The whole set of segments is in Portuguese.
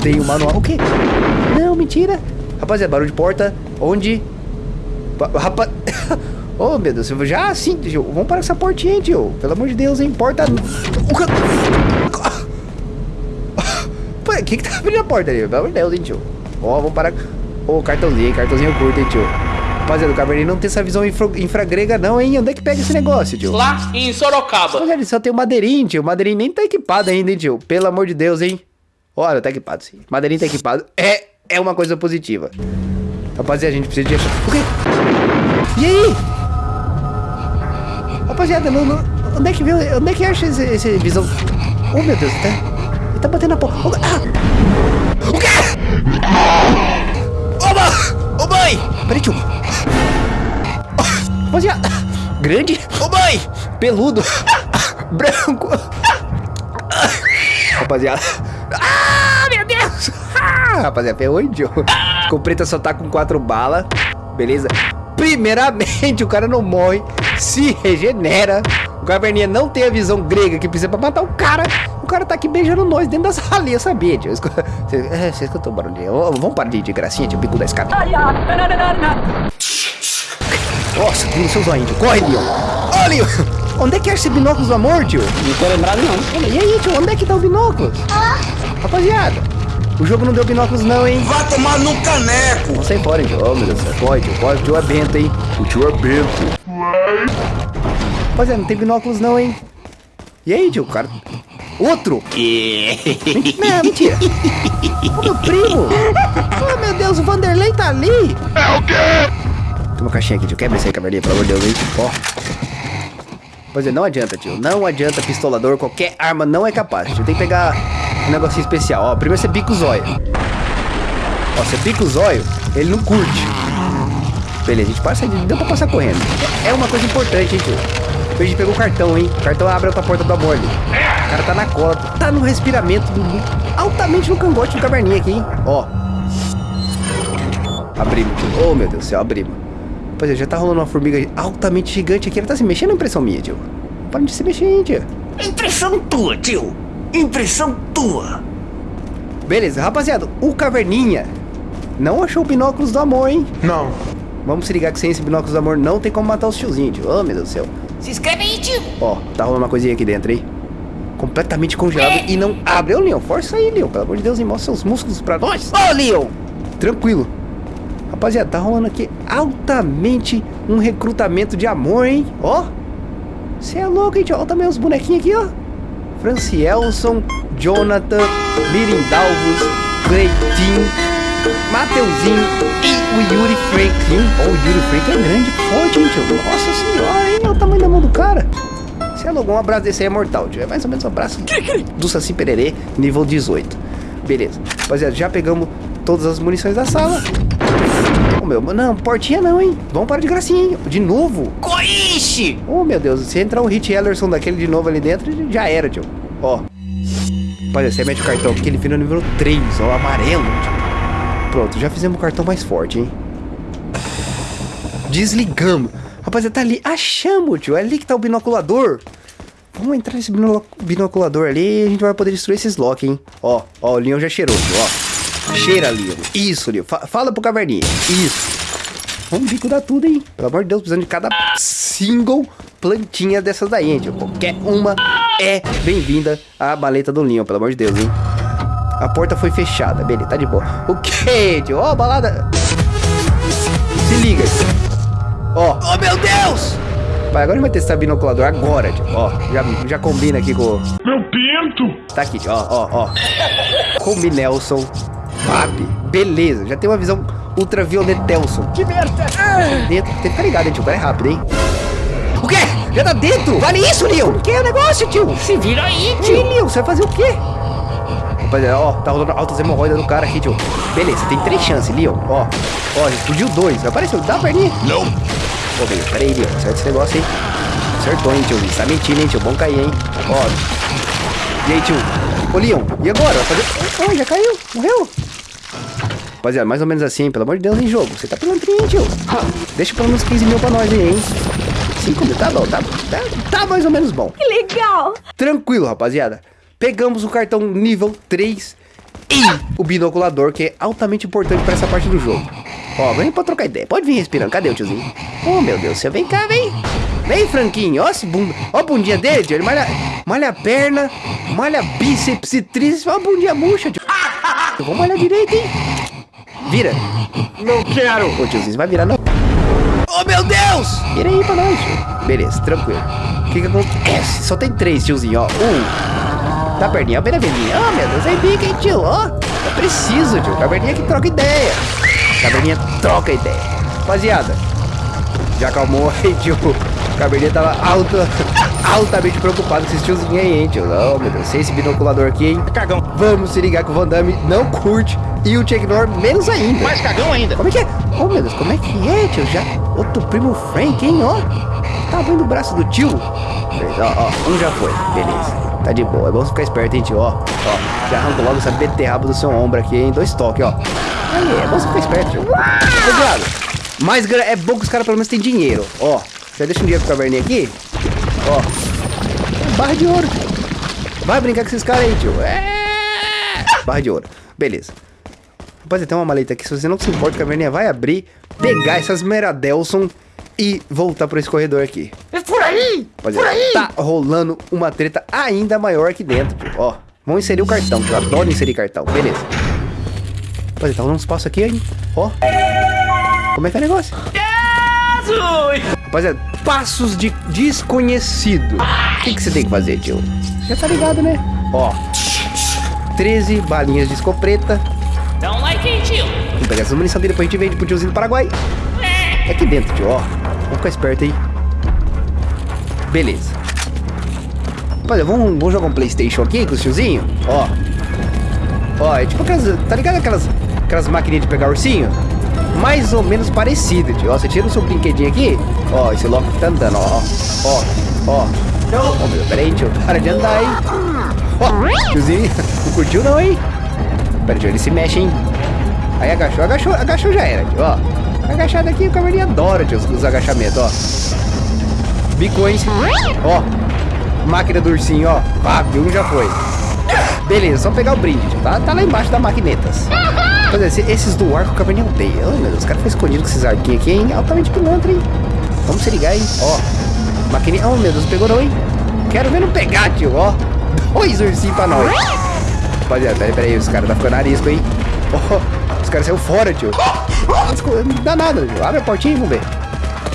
tem o manual. O quê? Não, mentira. Rapaziada, barulho de porta. Onde? Rapaz... oh, meu Deus. Já sim, tio. Vamos para essa portinha, tio. Pelo amor de Deus, hein. Porta... O que que tá abrindo a porta ali? Pelo amor de Deus, hein, tio. Ó, oh, vamos parar... Ô, oh, cartãozinho, hein. Cartãozinho curto, hein, tio. Rapaziada, o Cabernet não tem essa visão infra, infragrega não, hein? Onde é que pega esse negócio, tio? Lá em Sorocaba. Rapaziada, só tem o madeirinho, tio. O madeirinho nem tá equipado ainda, hein, tio? Pelo amor de Deus, hein? Olha, tá equipado, sim. Madeirinho tá equipado. É, é uma coisa positiva. Rapaziada, a gente precisa de achar... O quê? E aí? Rapaziada, não, não... onde é que viu? Onde é que acha esse, esse visão? Oh, meu Deus, tá... Ele tá batendo na porta. Oh, ah! O quê? Ô, oh, mãe! Peraí, tio. Rapaziada, grande. Ô, mãe! Peludo. Branco. Rapaziada. Ah, meu Deus! Ah, rapaziada, ferrou, tio. Compreta só tá com quatro balas. Beleza? Primeiramente, o cara não morre, se regenera. O Caverninha não tem a visão grega que precisa pra matar o cara. O cara tá aqui beijando nós dentro da salinha, sabia, tio? Você, é, escutou o barulhinho? Vamos parar de, de gracinha, tio, bico da escada. Nossa, tem seus olhos, corre, Leon. Ó, oh, Leon, onde é que é esse binóculos do amor, tio? Não tô lembrado, não. E aí, tio, onde é que tá o binóculos? Ah. Rapaziada, o jogo não deu binóculos não, hein? Vai tomar no caneco! Não sai fora, hein, tio. Oh, meu Deus. Corre, tio, corre, o tio é bento, hein? O tio é bento. Rapaziada, não tem binóculos não, hein? E aí, tio, cara... Outro! não, mentira! Ô, meu primo! Oh, meu Deus, o Vanderlei tá ali! É o quê? Tem uma caixinha aqui, tio. Quebra esse aí, caverninha, pelo amor de Deus, hein? Ó. Pois é, não adianta, tio. Não adianta pistolador. Qualquer arma não é capaz, tio. Tem que pegar um negocinho especial. Ó, primeiro você pica o zóio. Ó, você pica o zóio, ele não curte. Beleza, a gente passa, deu pra passar correndo. É uma coisa importante, hein, tio. A gente pegou o cartão, hein? O cartão abre outra porta do amor ali. O cara tá na cola, tá no respiramento do... Altamente no cangote do caverninha aqui, hein? Ó. Abrimos. Oh, meu Deus do céu, abrimos. É, já tá rolando uma formiga altamente gigante aqui. Ela tá se mexendo, é impressão minha, tio. Para de se mexer, hein, tio. Impressão tua, tio. Impressão tua. Beleza, rapaziada. O Caverninha não achou binóculos do amor, hein? Não. Vamos se ligar que sem esse binóculos do amor não tem como matar os tiozinhos, tio. Oh, meu Deus do céu. Se inscreve aí, tio. Ó, tá rolando uma coisinha aqui dentro, hein? Completamente congelado é. e não abre. Ô, Leon, força aí, Leon. Pelo amor de Deus, e mostra seus músculos pra nós. Ô, Leon. Tranquilo. Rapaziada, tá rolando aqui altamente um recrutamento de amor, hein? Ó. Você é louco, hein, tio? Olha também os bonequinhos aqui, ó. Francielson, Jonathan, Mirindalvos, Cleitinho, Mateuzinho e o Yuri Franklin. Ó, oh, o Yuri Franklin é grande, forte, hein, tio? Nossa senhora, hein? Olha o tamanho da mão do cara. Você é louco, um abraço desse aí é mortal, tio. É mais ou menos um abraço do Saci Pererê, nível 18. Beleza. Rapaziada, já pegamos todas as munições da sala meu. Não, portinha não, hein? Vamos para de gracinha, hein? De novo. Coixe! Oh, meu Deus. Se entrar um Hit Ellerson daquele de novo ali dentro, já era, tio. Ó. Olha, você mete o cartão aqui, ele vira nível 3, ó, amarelo, tio. Pronto, já fizemos o cartão mais forte, hein? Desligamos. Rapaziada, tá ali. Achamos, tio. É ali que tá o binoculador. Vamos entrar nesse binoculador ali e a gente vai poder destruir esses lock, hein? Ó, ó, o Leon já cheirou, tio, ó. Cheira, Leon. Isso. Fa fala pro caverninha. Isso. Vamos bicuda tudo, hein? Pelo amor de Deus, precisando de cada single plantinha dessas daí, tio. Qualquer uma é bem-vinda à maleta do Leon, pelo amor de Deus, hein? A porta foi fechada. Beleza, tá de boa. O que, tio? Ó, oh, balada. Se liga, tio. Ó. Oh. oh, meu Deus! Vai, agora a gente vai testar binoculador agora, tio. Ó, já, já combina aqui com... Meu pinto! Tá aqui, tio. Ó, ó, ó. Com o Nelson Fab. Beleza, já tem uma visão ultravioletelson. Que merda! Dentro, tem que ficar ligado, hein, tio. O cara é rápido, hein? O quê? Já tá dentro? Vale isso, Leon? O que é o negócio, tio? Se vira aí, tio. Ih, Leon, você vai fazer o quê? Rapaziada, ó, tá rolando altas hemorroidas no cara aqui, tio. Beleza, tem três chances, Leon. Ó, ó, explodiu dois. Apareceu, dá a perninha? Não. Pô, velho, pera aí, Leon. Acerta esse negócio aí. Acertou, hein, tio. Tá mentindo, hein, tio. Bom cair, hein. Ó. E aí, tio? Ô, Leon, e agora? Vai fazer... Oh, já caiu. Morreu. Rapaziada, mais ou menos assim, pelo amor de Deus, em jogo. Você tá pilantrinho, tio. Deixa pelo menos 15 mil pra nós aí, hein? 5 mil, tá bom, tá, tá, tá mais ou menos bom. Que legal. Tranquilo, rapaziada. Pegamos o cartão nível 3 E o binoculador, que é altamente importante pra essa parte do jogo. Ó, vem pra trocar ideia. Pode vir respirando. Cadê o tiozinho? Oh, meu Deus do céu. Vem cá, vem. Vem, Franquinho. Ó, esse bunda. Ó a bundinha dele, tio. Ele malha, malha a perna, malha bíceps e tríceps. Ó a bundinha murcha, tio. Vamos malhar direito, hein? Vira. Não quero. Ô, tiozinho, você vai virar não. Oh, meu Deus! Vira aí pra nós, tio. Beleza, tranquilo. O que que acontece? Só tem três, tiozinho, ó. Um. Tá perninha, ó, bem na velhinha. Oh, meu Deus, aí bica, hein, tio, ó. É preciso, tio. Caverninha que troca ideia. Caverninha troca ideia. Rapaziada, já acalmou aí, tio. Caverninha tava alta, altamente preocupado com esses tiozinhos aí, hein, tio. Não, meu Deus, sem esse binoculador aqui, hein. Cagão. Vamos se ligar que o Van Damme não curte e o Chuck Norris menos ainda. Mais cagão ainda. Como é que é? Oh, meu Deus, como é que é, tio? Já, outro primo Frank, hein, ó. Tá vendo o braço do tio? Beleza, ó, ó, um já foi, beleza. Tá de boa, é bom você ficar esperto, hein, tio, ó. Ó, já arranco logo essa beterraba do seu ombro aqui, hein, dois toques, ó. Aí, é bom você ficar esperto, tio. Cuidado. Mais gra- é bom que os caras pelo menos têm dinheiro, ó. Já deixa um dinheiro pro caverninha aqui. Ó. Barra de ouro. Vai brincar com esses caras aí, tio. É. Barra de ouro. Beleza. Rapaziada, tem uma maleta aqui. Se você não se importa, a caverninha vai abrir, pegar essas Meradelson e voltar por esse corredor aqui. É por aí! Rapaziada, tá rolando uma treta ainda maior aqui dentro, tio. Ó, vamos inserir o cartão, que eu adoro inserir cartão. Beleza. Rapaziada, tá rolando uns passos aqui, hein? Ó. Como é que é o negócio? Rapaziada, passos de desconhecido. O que, que você tem que fazer, tio? Já tá ligado, né? Ó. 13 balinhas de escopeta. Dá um like aí, tio. Vamos pegar essa munição dele, depois a gente vende pro tiozinho do Paraguai. É aqui dentro, tio, ó. Vamos ficar esperto aí. Beleza. Rapaziada, vamos, vamos jogar um Playstation aqui com os tiozinhos? Ó. Ó, é tipo aquelas... Tá ligado aquelas, aquelas maquininhas de pegar ursinho? Mais ou menos parecido, tio. Ó, você tira o seu brinquedinho aqui. Ó, esse loco tá andando, ó. Ó, ó. Ó, meu, pera aí, tio. Para de andar, hein. Ó, tiozinho. Não curtiu não, hein? Pera, tio, ele se mexe, hein. Aí agachou, agachou, agachou já era, tio, ó. Agachado aqui, o caverninha adora, tio, os, os agachamentos, ó. Bicões, ó. Máquina do ursinho, ó. Pá, um já foi. Beleza, só pegar o brinde, tio. Tá, tá lá embaixo da maquinetas. É, esse- esses do arco caverninha odeia. Oh, meu Deus, os caras ficam escondidos com esses arquinhos aqui, hein? Altamente pilantra, hein? Vamos se ligar, hein? Ó. Maquininha. Oh, meu Deus, pegou não, hein? Quero ver não pegar, tio, ó. Dois ursinhos pra nós. Rapaziada, peraí, peraí, os caras tá ficando arisco, hein? Ó, os caras saíram fora, tio. Não dá nada, tio. Abre a portinha e vamos ver.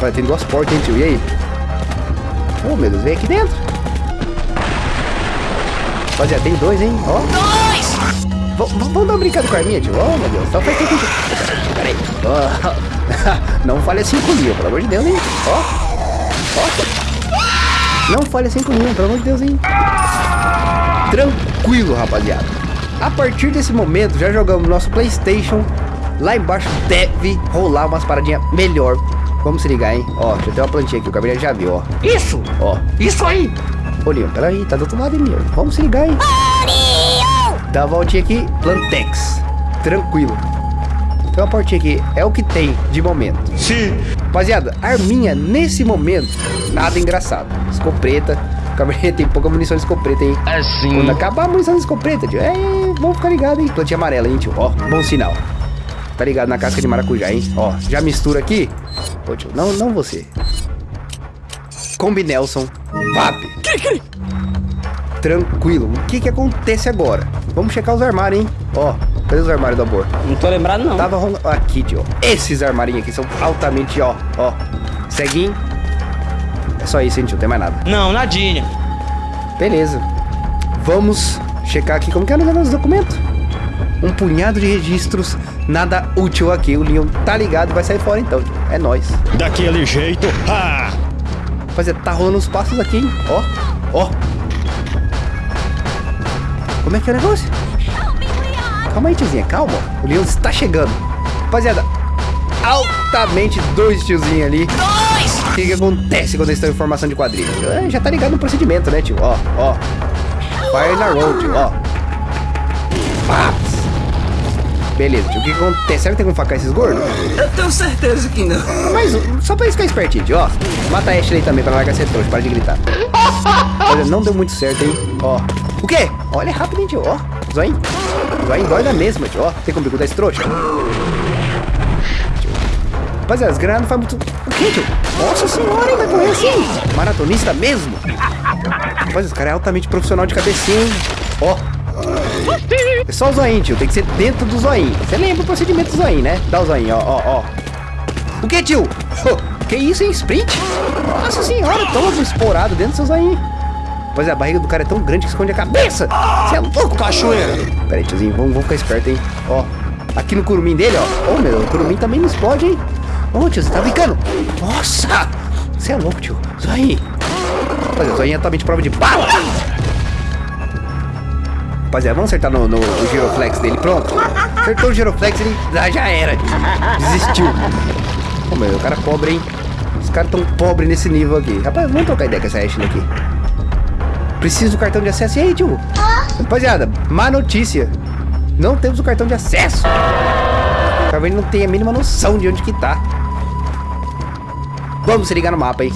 Olha, tem duas portas, hein, tio. E aí? Oh, meu Deus, vem aqui dentro. Rapaziada, tem dois, hein? Ó. Dois! Vamos dar uma brincada com a arminha, tio? Oh, meu Deus. Só faz tempo que... Peraí. Ó. Não fale assim comigo, pelo amor de Deus, hein? Ó. Ó. Não fale assim comigo, pelo amor de Deus, hein? Tranquilo, rapaziada. A partir desse momento, já jogamos nosso Playstation. Lá embaixo deve rolar umas paradinhas melhor. Vamos se ligar, hein? Ó, já tem uma plantinha aqui, o Gabriel já viu, ó. Isso. Ó. Isso aí. Ô, Leon, peraí, tá do outro lado, hein, Leon? Vamos se ligar, hein? Dá a voltinha aqui, Plantex. Tranquilo. Tem uma portinha aqui, é o que tem de momento. Sim. Rapaziada, arminha nesse momento, nada engraçado. Escopeta. O Cabernet tem pouca munição de escopeta, hein? Assim. Quando acabar a munição de escopeta, tio, é, vamos ficar ligado, hein? Plantinha amarela, hein, tio? Ó, bom sinal. Tá ligado na casca de maracujá, hein? Ó, já mistura aqui. Ô, tio, não, não você. Combi Nelson. VAP. Tranquilo. O que que acontece agora? Vamos checar os armários, hein? Ó, cadê os armários do amor? Não tô lembrado, não. Tava rolando... Aqui, tio. Esses armarinhos aqui são altamente, ó, ó. Ceguinho. É só isso, hein, tio? Não tem mais nada. Não, nadinha. Beleza. Vamos checar aqui como que é o negócio dos documentos. Um punhado de registros, nada útil aqui. O Leon tá ligado, vai sair fora então. tio. É nóis. Daquele jeito. Ah. Rapaziada, tá rolando os passos aqui, hein? Ó, ó. Como é que é o negócio? Calma aí, tiozinha, calma. O Leon está chegando. Rapaziada, altamente dois tiozinhos ali. Dois! O que, que acontece quando eles estão em formação de quadrilha? É, já tá ligado no procedimento, né, tio? Ó, ó. Fire na road, tio, ó. Paps. Beleza, tio. O que, acontece? Será que tem como facar esses gordos? Eu tenho certeza que não. Mais um, só pra ficarem espertinho, tio, ó. Mata a Ashley também pra largar ser trouxa, para de gritar. Olha, não deu muito certo, hein? Ó. O quê? Olha, é rápido, hein, tio, ó. Vai dói na mesma, tio. Ó, tem como bico esse trouxa? Rapaziada, as granadas não faz muito... O que, tio? Nossa senhora, hein? Vai correr assim? Maratonista mesmo? Rapaz, esse cara é altamente profissional de cabecinha, hein? Ó. É só o zoinho, tio. Tem que ser dentro do zoinho. Você lembra o procedimento do zoinho, né? Dá o zoinho, ó, ó, ó. O que, tio? que isso, hein? Sprint? Nossa senhora, todo esporado dentro do seu zoinho. Pois é, a barriga do cara é tão grande que esconde a cabeça. Você é louco, cachoeira. Pera aí, tiozinho, vamos, vamos ficar esperto, hein? Ó, aqui no curumim dele, ó. Ô, oh, meu, o curumim também não explode, hein? Ô, oh, tio, você tá brincando? Nossa! Você é louco, tio. Zoinho. Rapaziada, o zoinho é totalmente prova de bala. Rapaziada, vamos acertar no, no, no giroflex dele. Pronto. Acertou o giroflex, ele ah, já era. Desistiu. Ô, meu, o cara pobre, hein? Os caras tão pobres nesse nível aqui. Rapaz, vamos trocar ideia com essa Ashley aqui. Preciso do cartão de acesso. E aí, tio? Rapaziada, má notícia. Não temos o cartão de acesso. Caverna não tem a mínima noção de onde que tá. Vamos se ligar no mapa, hein?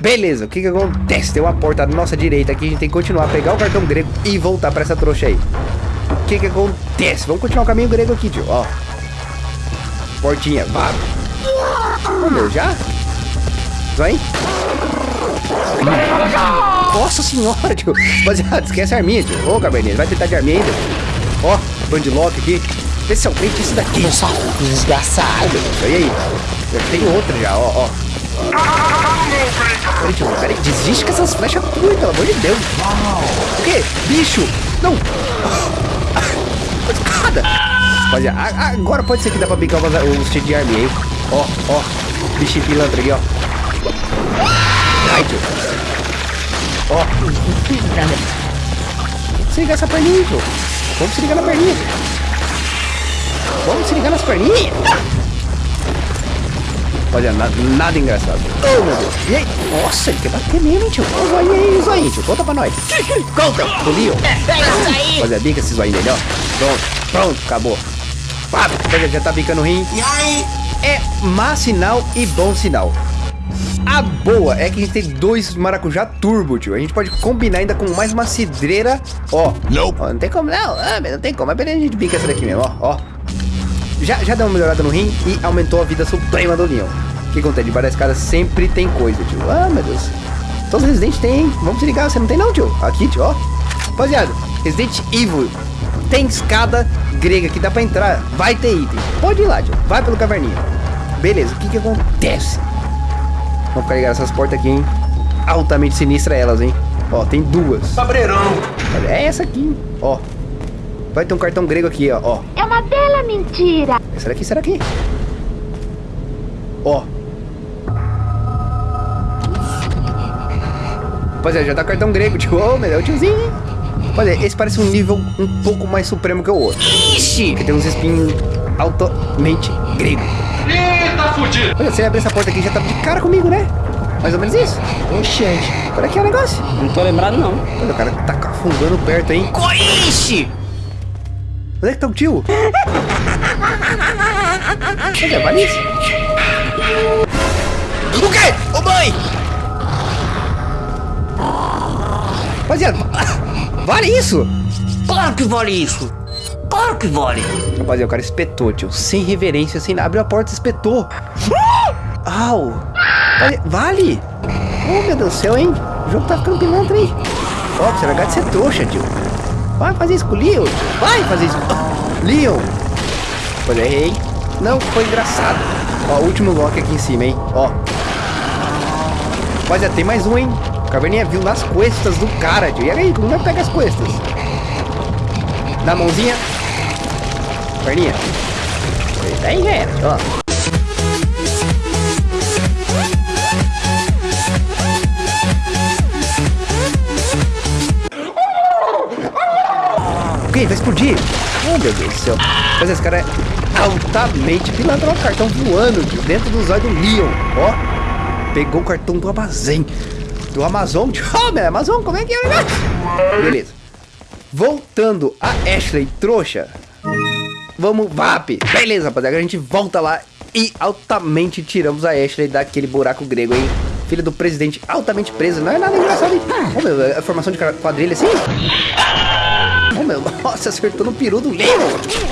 Beleza, o que que acontece? Tem uma porta à nossa direita aqui. A gente tem que continuar, pegar o cartão grego e voltar pra essa trouxa aí. O que que acontece? Vamos continuar o caminho grego aqui, tio. Ó. Portinha, vá. Oh, meu, já? Vai. Nossa senhora, tio. Rapaziada, esquece a arminha, tio. Ô, Cabernet, vai tentar de arminha ainda. Ó, bandlock aqui. Especialmente esse daqui. Desgraçado. E aí? Eu tenho outra já, ó, ó. Peraí, peraí, desiste com essas flechas tuas, pelo amor de Deus. O quê? Bicho! Não! Escada! Rapaziada, agora pode ser que dá pra bicar os cheio de arminha, hein? Ó, ó. Bichinho pilantra aqui, ó. Ai, tio. Ó. Se ligar essa perninha, tio. Vamos se ligar na perninha. Vamos se ligar nas perninhas. Olha, nada, nada engraçado. Oh, meu Deus. E aí? Nossa, ele quer bater mesmo, hein, tio. Ó, o zoinho aí, o zoinho, tio. Conta pra nós. Conta. O Leo. Olha, bica esse zoinho dele, ó. Pronto, pronto, acabou. Pá, já tá bicando o rim. E aí? É má sinal e bom sinal. A boa é que a gente tem dois maracujá turbo, tio. A gente pode combinar ainda com mais uma cidreira. Ó. Não. Ó, não tem como, não. Ah, não tem como. Mas beleza, a gente bica essa daqui mesmo, ó. ó. Já, já deu uma melhorada no rim e aumentou a vida suprema do Leon. O que acontece? Debaixo da escada sempre tem coisa, tio. Ah, meu Deus. Todos os Resident tem, hein? Vamos se ligar. Você não tem não, tio. Aqui, tio, ó. Rapaziada, Resident Evil tem escada grega que dá pra entrar. Vai ter item. Pode ir lá, tio. Vai pelo caverninha. Beleza, o que que acontece? Vamos ficar ligados essas portas aqui, hein? Altamente sinistra elas, hein? Ó, tem duas. Cabreirão. É essa aqui, hein? Ó. Vai ter um cartão grego aqui, ó. ó. É uma bela mentira. Essa daqui, será aqui? Ó. Rapaziada, já tá cartão grego, tio. Ô, meu Deus, tiozinho, hein? Rapaziada, esse parece um nível um pouco mais supremo que o outro. Ixi! Porque tem uns espinhos altamente grego. Tá fudido. Olha, você abre essa porta aqui já tá de cara comigo, né? Mais ou menos isso. Oxente. Olha aqui o negócio. Não tô lembrado, não. Olha, o cara tá cafungando perto, hein? Coixe! Onde é que tá o tio? É, vale isso? O quê? Ô, mãe! Rapaziada, vale isso? Claro que vale isso. Claro que vale. Rapaziada, o cara espetou, tio. Sem reverência, sem abriu a porta e espetou. Au! Vale! vale. Oh, meu Deus do céu, hein? O jogo tá ficando pilantra aí. Ó, oh, você vai de ser trouxa, tio. Vai fazer isso com o Leon. Vai fazer isso com... Leon. Pois errei. Não, foi engraçado. Ó, último lock aqui em cima, hein? Ó. Rapaziada, tem mais um, hein? O Caverninha viu nas costas do cara, tio. E aí, como vai pegar as costas? Dá a mãozinha. Perninha. Aí já era, ó. Vai explodir? Oh, meu Deus do céu. Mas esse cara é altamente pilantra. O cartão voando tio, dentro do zóio do Leon. Ó, pegou o cartão do Amazon. Do Amazon. Oh, meu Amazon, como é que é? Beleza. Voltando a Ashley trouxa. Vamos, VAP. Beleza, rapaziada. A gente volta lá e altamente tiramos a Ashley daquele buraco grego, hein? Filha do presidente altamente presa. Não é nada engraçado, hein? Oh, meu, é formação de quadrilha assim? Meu. Nossa, acertou no peru do Leon.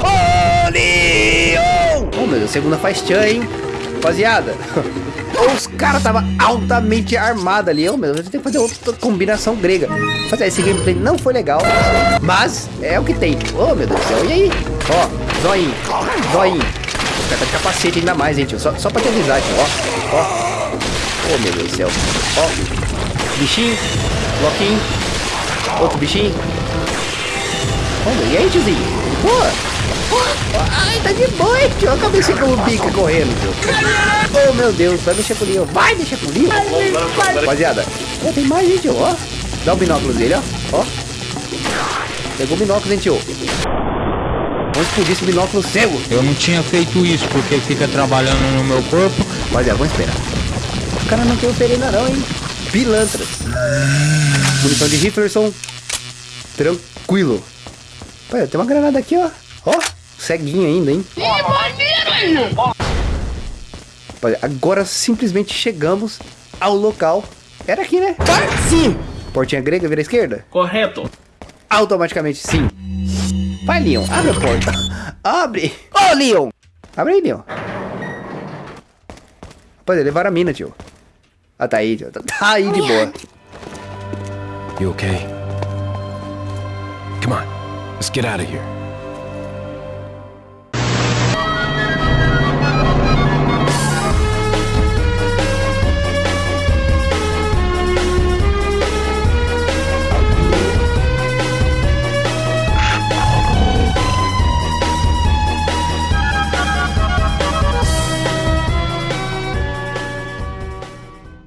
Ô, Leon! Ô, meu Deus, segunda faz tchan, hein? Rapaziada. Os caras tava altamente armados ali. Ô, meu tem que fazer outra combinação grega. Mas esse gameplay não foi legal. Mas é o que tem. Ô, meu Deus do céu. E aí? Ó, zoinho. Zoinho. O cara tá de capacete ainda mais, hein, tio. Só, só pra te avisar, tio. Ó, ó. Ô, meu Deus do céu. Ó. Bichinho. Bloquinho. Outro bichinho. Olha, e aí, tiozinho? Boa. Ai, tá de boa, hein, tio. Olha a cabeça como bica correndo, tio. Oh, meu Deus. Vai mexer com o Leon. Vai mexer com o Leon. Rapaziada. Ó, tem mais, gente, ó. Dá o binóculo dele, ó. Ó. Pegou o binóculo, hein, tio. Vamos explodir esse binóculo cego. Eu não tinha feito isso porque fica trabalhando no meu corpo. Rapaziada, vamos esperar. O cara não tem oferenda não, hein? Pilantras. Munição de Riflerson. Tranquilo. Pai, tem uma granada aqui, ó. Ó, ceguinho ainda, hein? Rapaziada, agora simplesmente chegamos ao local. Era aqui, né? Sim. Portinha grega, vira à esquerda? Correto. Automaticamente sim. Vai, Leon. Abre a porta. Abre. Ô, Leon. Abre aí, Leon. Rapaziada, levaram a mina, tio. Ah, tá aí, tio. Tá, tá aí de boa. You okay? Come on, let's get out of here.